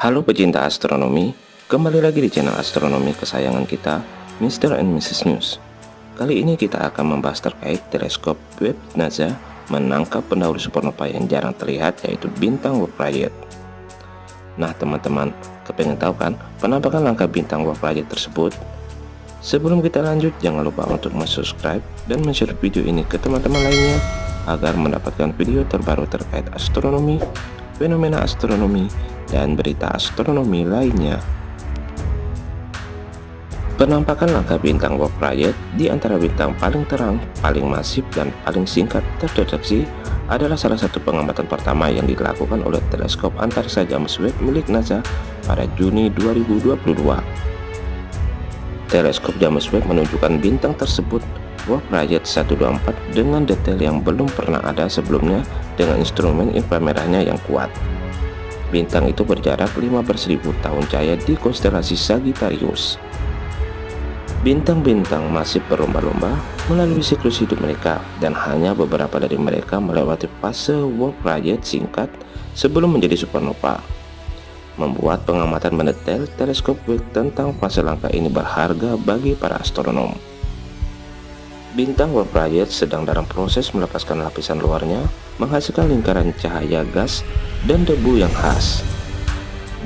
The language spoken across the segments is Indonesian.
Halo pecinta astronomi, kembali lagi di channel astronomi kesayangan kita, Mr. and Mrs. News. Kali ini kita akan membahas terkait teleskop Webb NASA menangkap pendahulu supernova yang jarang terlihat yaitu bintang Warp Project. Nah teman-teman, kepengen tahu kan penampakan langkah bintang Warp Project tersebut? Sebelum kita lanjut, jangan lupa untuk subscribe dan share video ini ke teman-teman lainnya agar mendapatkan video terbaru terkait astronomi, fenomena astronomi, dan berita astronomi lainnya. Penampakan langkah bintang Warp Project di antara bintang paling terang, paling masif, dan paling singkat terdeteksi adalah salah satu pengamatan pertama yang dilakukan oleh teleskop antariksa James Webb milik NASA pada Juni 2022. Teleskop James Webb menunjukkan bintang tersebut Warp Project 124 dengan detail yang belum pernah ada sebelumnya dengan instrumen inframerahnya yang kuat. Bintang itu berjarak 15.000 tahun cahaya di konstelasi Sagittarius. Bintang-bintang masih berlomba-lomba melalui siklus hidup mereka dan hanya beberapa dari mereka melewati fase project singkat sebelum menjadi supernova. Membuat pengamatan mendetail teleskop tentang fase langka ini berharga bagi para astronom. Bintang project sedang dalam proses melepaskan lapisan luarnya, menghasilkan lingkaran cahaya gas dan debu yang khas.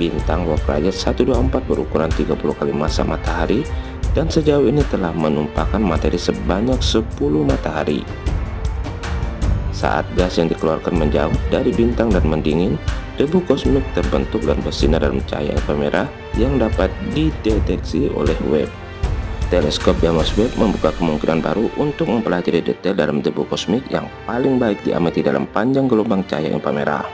Bintang project 124 berukuran 30 kali massa matahari dan sejauh ini telah menumpahkan materi sebanyak 10 matahari. Saat gas yang dikeluarkan menjauh dari bintang dan mendingin, debu kosmik terbentuk dan bersinar dalam cahaya inframerah yang dapat dideteksi oleh Webb. Teleskop James Webb membuka kemungkinan baru untuk mempelajari detail dalam debu kosmik yang paling baik diamati dalam panjang gelombang cahaya inframerah.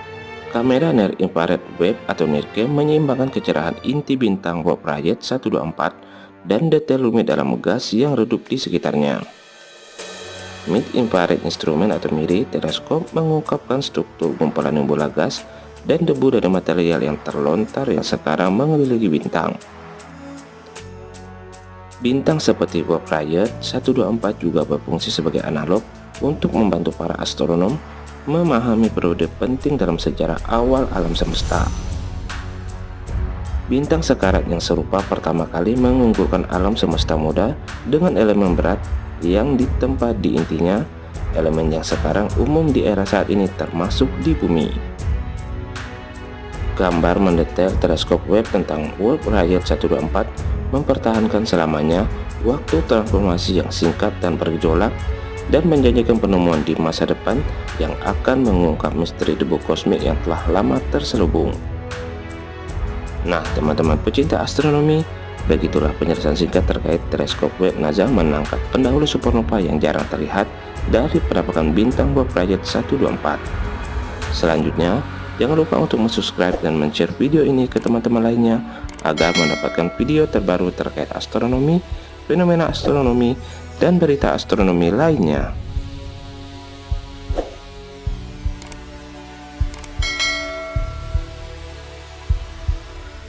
Kamera Near Infrared Webb atau NIRCam menyeimbangkan kecerahan inti bintang Project 124 dan detail rumit dalam gas yang redup di sekitarnya. Mid Infrared Instrument atau MIRI teleskop mengungkapkan struktur gumpalan nebula gas dan debu dari material yang terlontar yang sekarang mengelilingi bintang. Bintang seperti Warp Project 124 juga berfungsi sebagai analog untuk membantu para astronom memahami periode penting dalam sejarah awal alam semesta. Bintang sekarat yang serupa pertama kali mengunggulkan alam semesta muda dengan elemen berat yang ditempa di intinya, elemen yang sekarang umum di era saat ini termasuk di bumi. Gambar mendetail teleskop Webb tentang World Project 124 mempertahankan selamanya waktu transformasi yang singkat dan bergejolak dan menjanjikan penemuan di masa depan yang akan mengungkap misteri debu kosmik yang telah lama terselubung. Nah teman-teman pecinta astronomi Begitulah penjelasan singkat terkait teleskop Webb NASA menangkap pendahulu supernova yang jarang terlihat dari penampakan bintang Bob Project 124. Selanjutnya, jangan lupa untuk subscribe dan share video ini ke teman-teman lainnya agar mendapatkan video terbaru terkait astronomi, fenomena astronomi, dan berita astronomi lainnya.